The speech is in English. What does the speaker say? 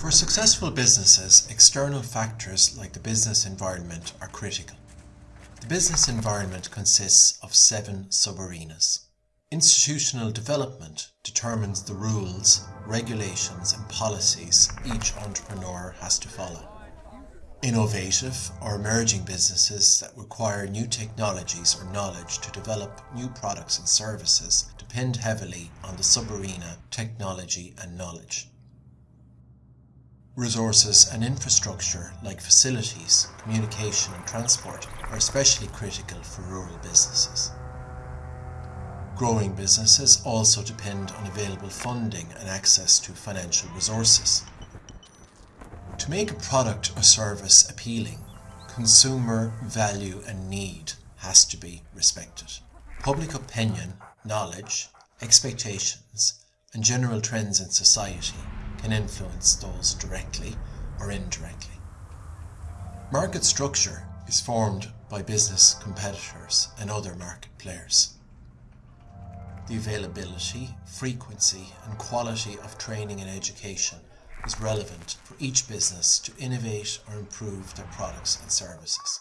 For successful businesses, external factors like the business environment are critical. The business environment consists of seven sub-arenas. Institutional development determines the rules, regulations and policies each entrepreneur has to follow. Innovative or emerging businesses that require new technologies or knowledge to develop new products and services depend heavily on the sub-arena technology and knowledge. Resources and infrastructure like facilities, communication and transport are especially critical for rural businesses. Growing businesses also depend on available funding and access to financial resources. To make a product or service appealing, consumer value and need has to be respected. Public opinion, knowledge, expectations and general trends in society can influence those directly or indirectly. Market structure is formed by business competitors and other market players. The availability, frequency and quality of training and education is relevant for each business to innovate or improve their products and services.